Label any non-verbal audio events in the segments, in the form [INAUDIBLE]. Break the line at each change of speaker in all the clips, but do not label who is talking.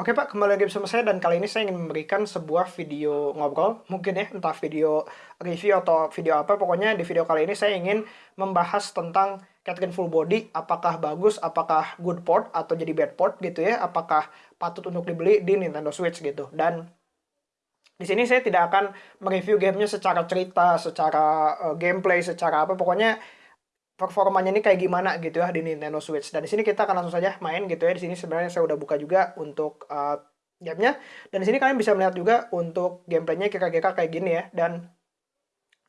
Oke Pak, kembali lagi bersama saya dan kali ini saya ingin memberikan sebuah video ngobrol, mungkin ya, entah video review atau video apa, pokoknya di video kali ini saya ingin membahas tentang Catherine Full Body, apakah bagus, apakah good port atau jadi bad port gitu ya, apakah patut untuk dibeli di Nintendo Switch gitu. Dan di sini saya tidak akan mereview gamenya secara cerita, secara uh, gameplay, secara apa, pokoknya performanya ini kayak gimana gitu ya di Nintendo Switch. Dan di sini kita akan langsung saja main gitu ya. Di sini sebenarnya saya udah buka juga untuk uh, gamenya. Dan di sini kalian bisa melihat juga untuk gameplaynya kira-kira kayak gini ya. Dan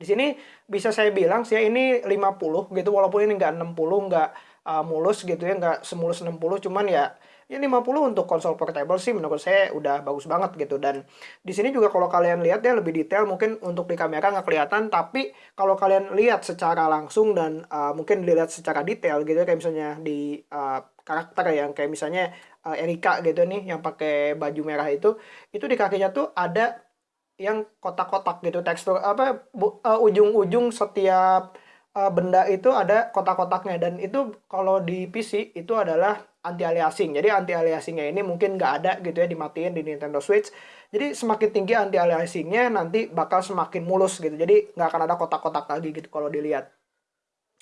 di sini bisa saya bilang sih ya ini 50 gitu walaupun ini nggak 60 nggak uh, mulus gitu ya nggak semulus 60 cuman ya ya 50 untuk konsol portable sih menurut saya udah bagus banget gitu. Dan di sini juga kalau kalian lihat ya lebih detail mungkin untuk di kamera nggak kelihatan. Tapi kalau kalian lihat secara langsung dan uh, mungkin dilihat secara detail gitu kayak misalnya di uh, karakter yang kayak misalnya uh, Erika gitu nih yang pakai baju merah itu itu di kakinya tuh ada yang kotak-kotak gitu tekstur apa ujung-ujung uh, setiap uh, benda itu ada kotak-kotaknya. Dan itu kalau di PC itu adalah anti aliasing. Jadi anti aliasingnya ini mungkin nggak ada gitu ya dimatiin di Nintendo Switch. Jadi semakin tinggi anti aliasingnya nanti bakal semakin mulus gitu. Jadi nggak akan ada kotak-kotak lagi gitu kalau dilihat.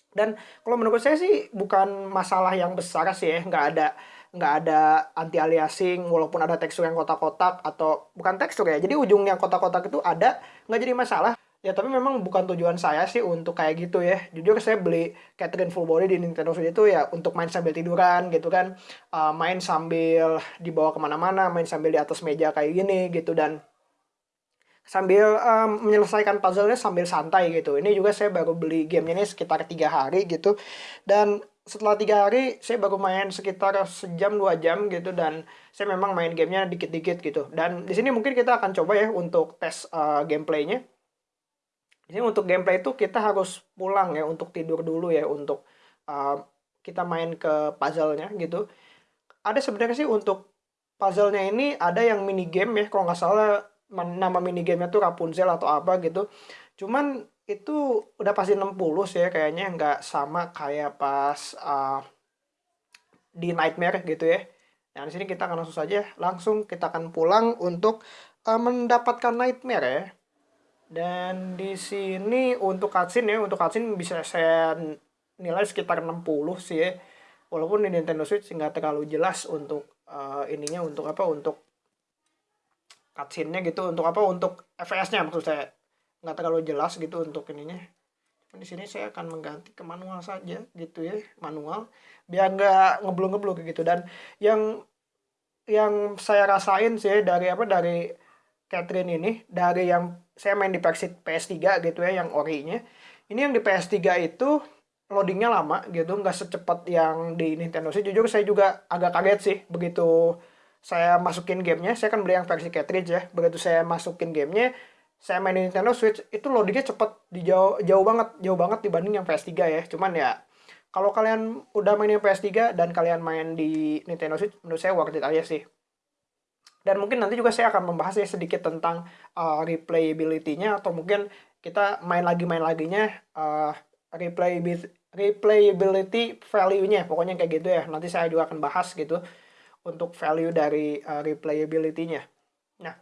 Dan kalau menurut saya sih bukan masalah yang besar sih ya, nggak ada nggak ada anti aliasing walaupun ada tekstur yang kotak-kotak atau bukan tekstur ya. Jadi ujung yang kotak-kotak itu ada nggak jadi masalah. Ya tapi memang bukan tujuan saya sih untuk kayak gitu ya. Jujur saya beli Catherine Full Body di Nintendo Switch itu ya untuk main sambil tiduran gitu kan. Uh, main sambil dibawa ke mana-mana, main sambil di atas meja kayak gini gitu. Dan sambil um, menyelesaikan puzzle-nya sambil santai gitu. Ini juga saya baru beli gamenya ini sekitar tiga hari gitu. Dan setelah tiga hari saya baru main sekitar sejam dua jam gitu dan saya memang main gamenya dikit-dikit gitu dan di sini mungkin kita akan coba ya untuk tes uh, gameplaynya jadi untuk gameplay itu kita harus pulang ya untuk tidur dulu ya untuk uh, kita main ke puzzle-nya gitu. Ada sebenarnya sih untuk puzzle-nya ini ada yang mini game ya kalau nggak salah nama mini game-nya tuh Rapunzel atau apa gitu. Cuman itu udah pasti 60 sih ya kayaknya nggak sama kayak pas uh, di Nightmare gitu ya. Nah, di sini kita akan langsung saja langsung kita akan pulang untuk uh, mendapatkan Nightmare ya. Dan di sini untuk cutscene ya, untuk cutscene bisa saya nilai sekitar 60 sih ya. Walaupun di Nintendo Switch nggak terlalu jelas untuk uh, ininya untuk apa untuk cutscene-nya gitu untuk apa untuk FPS-nya maksud saya nggak terlalu jelas gitu untuk ininya. Di sini saya akan mengganti ke manual saja gitu ya, manual biar nggak ngeblung-ngeblung gitu dan yang yang saya rasain sih dari apa dari Catherine ini dari yang saya main di versi PS3 gitu ya yang orinya. Ini yang di PS3 itu loadingnya lama gitu nggak secepat yang di Nintendo. Switch jujur saya juga agak kaget sih begitu saya masukin gamenya. Saya kan beli yang versi cartridge ya. Begitu saya masukin gamenya saya main di Nintendo Switch itu loadingnya cepet di jauh jauh banget jauh banget dibanding yang PS3 ya. Cuman ya kalau kalian udah main yang PS3 dan kalian main di Nintendo Switch menurut saya worth it aja sih dan mungkin nanti juga saya akan membahas ya sedikit tentang uh, replayability-nya atau mungkin kita main lagi main laginya uh, replayability replayability value-nya. Pokoknya kayak gitu ya. Nanti saya juga akan bahas gitu untuk value dari uh, replayability-nya. Nah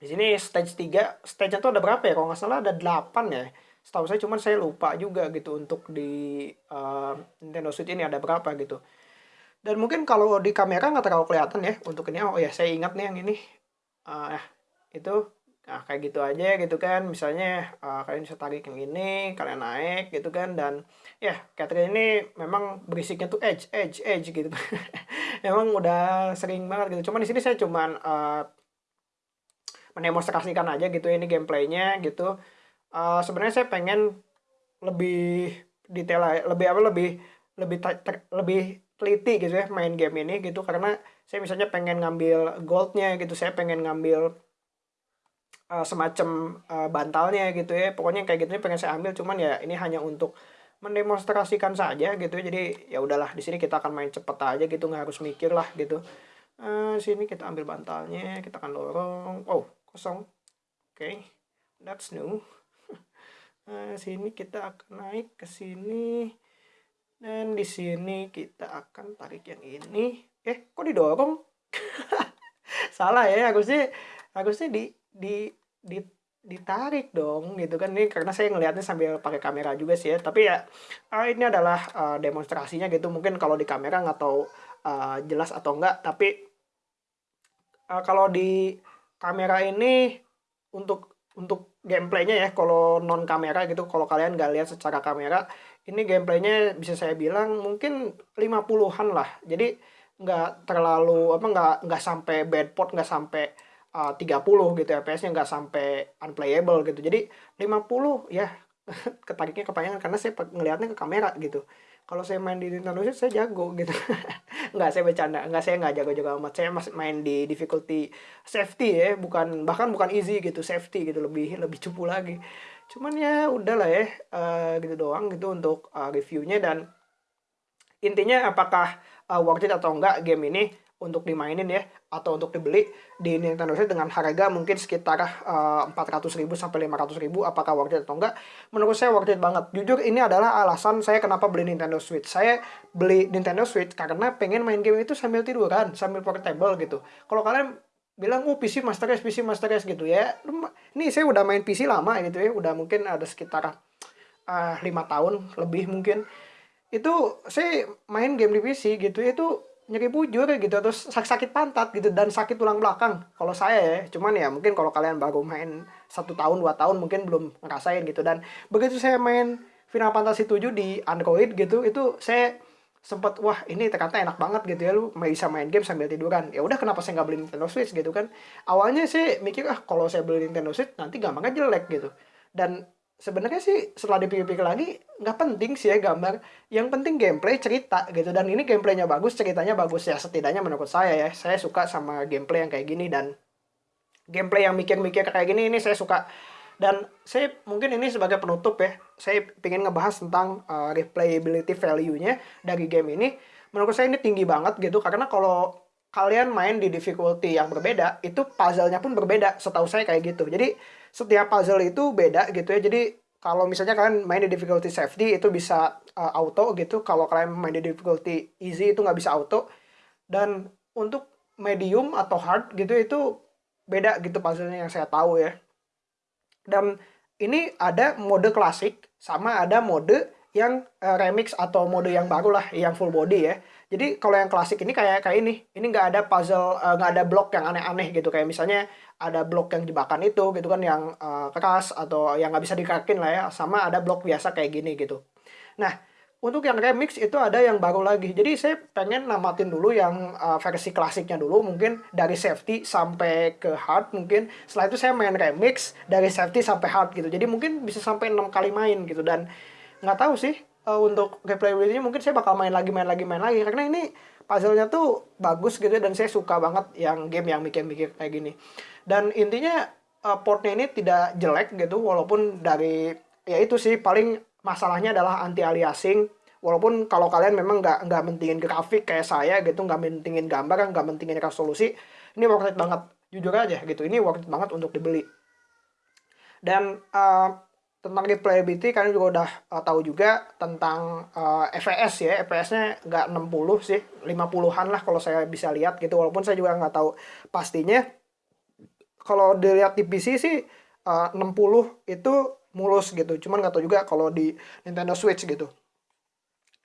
di sini stage 3 stage-nya tuh ada berapa ya? Kalau nggak salah ada 8 ya. Setahu saya cuman saya lupa juga gitu untuk di uh, Nintendo Switch ini ada berapa gitu dan mungkin kalau di kamera nggak terlalu kelihatan ya untuk ini oh ya saya ingat nih yang ini. Uh, itu nah kayak gitu aja gitu kan. Misalnya uh, kalian bisa tarik yang ini kalian naik gitu kan. Dan ya Catherine ini memang berisiknya tuh edge edge edge gitu. [LAUGHS] Memang udah sering banget gitu. Cuman di sini saya cuman uh, mendemonstrasikan aja gitu ini gameplaynya gitu. Uh, sebenarnya saya pengen lebih detail lebih apa lebih lebih lebih teliti gitu ya main game ini gitu. Karena saya misalnya pengen ngambil goldnya gitu saya pengen ngambil uh, semacam uh, bantalnya gitu ya. Pokoknya kayak gitu pengen saya ambil cuman ya ini hanya untuk mendemonstrasikan saja gitu ya. Jadi ya udahlah di sini kita akan main cepet aja gitu nggak harus mikir lah gitu. Uh, sini kita ambil bantalnya kita akan dorong oh kosong. Oke okay. that's new. Uh, [LAUGHS] sini kita akan naik ke sini dan di sini kita akan tarik yang ini. Eh, kok didorong? [LAUGHS] salah ya harusnya harusnya di di di ditarik dong gitu kan ini karena saya ngelihatnya sambil pakai kamera juga sih ya tapi ya uh, ini adalah uh, demonstrasinya gitu mungkin kalau di kamera nggak tahu uh, jelas atau enggak tapi uh, kalau di kamera ini untuk untuk gameplaynya ya kalau non kamera gitu kalau kalian nggak lihat secara kamera ini gameplaynya bisa saya bilang mungkin 50-an lah. Jadi nggak terlalu apa nggak nggak sampai bad port nggak sampai uh, 30 gitu FPS-nya nggak sampai unplayable gitu. Jadi 50 ya [LAUGHS] ketariknya kepanjangan karena saya ngelihatnya ke kamera gitu kalau saya main di Nintendo Switch saya jago gitu. [LAUGHS] Nggak saya bercanda. Nggak saya nggak jago-jago amat. Saya masih main di difficulty safety ya bukan bahkan bukan easy gitu safety gitu lebih lebih cupu lagi. Cuman ya udahlah ya uh, gitu doang gitu untuk uh, reviewnya. Dan intinya apakah uh, worth it atau enggak game ini untuk dimainin ya atau untuk dibeli di Nintendo Switch dengan harga mungkin sekitar uh, ribu sampai ribu apakah worth it atau enggak. Menurut saya worth it banget. Jujur ini adalah alasan saya kenapa beli Nintendo Switch. Saya beli Nintendo Switch karena pengen main game itu sambil tiduran sambil portable gitu. Kalau kalian bilang oh PC Master Race PC Master Race gitu ya ini saya udah main PC lama gitu ya udah mungkin ada sekitar uh, tahun lebih mungkin. Itu saya main game di PC gitu ya itu nyeri bujur gitu terus sakit sakit pantat gitu dan sakit tulang belakang. Kalau saya ya cuman ya mungkin kalau kalian baru main satu tahun dua tahun mungkin belum ngerasain gitu. Dan begitu saya main Final Fantasy 7 di Android gitu itu saya sempat wah ini ternyata enak banget gitu ya lu bisa main game sambil tiduran. Ya udah kenapa saya nggak beli Nintendo Switch gitu kan? Awalnya sih mikir ah kalau saya beli Nintendo Switch nanti gampangnya jelek gitu. Dan sebenarnya sih setelah dipikir-pikir lagi nggak penting sih ya gambar. Yang penting gameplay cerita gitu. Dan ini gameplaynya bagus ceritanya bagus ya. Setidaknya menurut saya ya saya suka sama gameplay yang kayak gini. Dan gameplay yang mikir-mikir kayak gini ini saya suka. Dan saya mungkin ini sebagai penutup ya saya ingin ngebahas tentang uh, replayability value-nya dari game ini. Menurut saya ini tinggi banget gitu. Karena kalau kalian main di difficulty yang berbeda, itu puzzle-nya pun berbeda, setahu saya kayak gitu. Jadi, setiap puzzle itu beda gitu ya. Jadi, kalau misalnya kalian main di difficulty safety, itu bisa uh, auto gitu. Kalau kalian main di difficulty easy, itu nggak bisa auto. Dan untuk medium atau hard gitu, itu beda gitu puzzle-nya yang saya tahu ya. Dan ini ada mode klasik, sama ada mode yang uh, remix atau mode yang baru lah, yang full body ya jadi kalau yang klasik ini kayak kayak ini, ini nggak ada puzzle, eh, nggak uh, ada blok yang aneh-aneh gitu. Kayak misalnya ada blok yang jebakan itu gitu kan yang uh, keras atau yang nggak bisa dikakin lah ya. Sama ada blok biasa kayak gini gitu. Nah, untuk yang remix itu ada yang baru lagi. Jadi saya pengen namatin dulu yang uh, versi klasiknya dulu mungkin dari safety sampai ke hard mungkin. Setelah itu saya main remix dari safety sampai hard gitu. Jadi mungkin bisa sampai enam kali main gitu dan nggak tahu sih uh, untuk replayability mungkin saya bakal main lagi main lagi main lagi. Karena ini puzzle-nya tuh bagus gitu dan saya suka banget yang game yang mikir-mikir kayak gini. Dan intinya uh, portnya ini tidak jelek gitu walaupun dari ya itu sih paling masalahnya adalah anti aliasing. Walaupun kalau kalian memang nggak nggak mentingin grafik kayak saya gitu nggak mentingin gambar nggak mentingin resolusi ini worth it banget. Jujur aja gitu ini worth it banget untuk dibeli. Dan uh, tentang replayability kalian juga udah uh, tahu juga tentang uh, FPS ya. FPS-nya nggak 60 sih 50-an lah kalau saya bisa lihat gitu. Walaupun saya juga nggak tahu pastinya. Kalau dilihat di PC sih uh, 60 itu mulus gitu. Cuman nggak tahu juga kalau di Nintendo Switch gitu.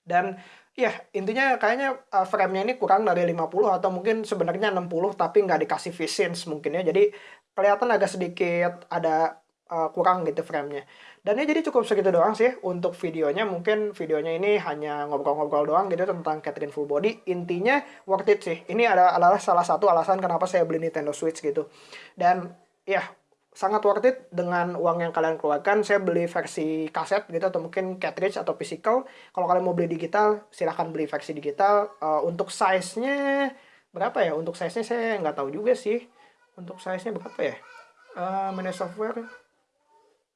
Dan ya intinya kayaknya uh, frame-nya ini kurang dari 50 atau mungkin sebenarnya 60 tapi nggak dikasih V-Sync mungkin ya. Jadi kelihatan agak sedikit ada uh, kurang gitu framenya. Dan ya jadi cukup segitu doang sih untuk videonya. Mungkin videonya ini hanya ngobrol-ngobrol doang gitu tentang Catherine Full Body. Intinya worth it sih. Ini adalah salah satu alasan kenapa saya beli Nintendo Switch gitu. Dan ya sangat worth it dengan uang yang kalian keluarkan. Saya beli versi kaset gitu atau mungkin cartridge atau physical. Kalau kalian mau beli digital, silahkan beli versi digital. Uh, untuk size-nya berapa ya? Untuk size-nya saya nggak tahu juga sih. Untuk size-nya berapa ya? Uh, manage software Eh,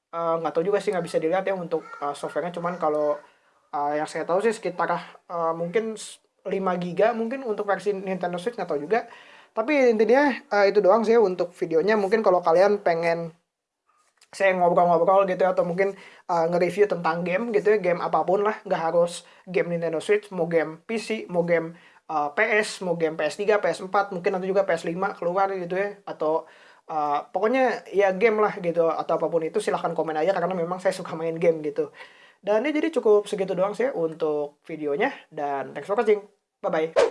nggak uh, tahu juga sih nggak bisa dilihat ya untuk uh, softwarenya. Cuman kalau uh, yang saya tahu sih sekitar uh, mungkin 5 giga mungkin untuk versi Nintendo Switch nggak tahu juga. Tapi intinya uh, itu doang sih untuk videonya. Mungkin kalau kalian pengen saya ngobrol-ngobrol gitu ya, atau mungkin uh, nge-review tentang game gitu ya game apa pun lah. Nggak harus game Nintendo Switch mau game PC mau game uh, PS, mau game PS3, PS4, mungkin nanti juga PS5 keluar gitu ya, atau uh, pokoknya ya game lah gitu, atau apa pun itu silahkan komen aja karena memang saya suka main game gitu. Dan ya jadi cukup segitu doang sih untuk videonya, dan thanks for watching, bye-bye.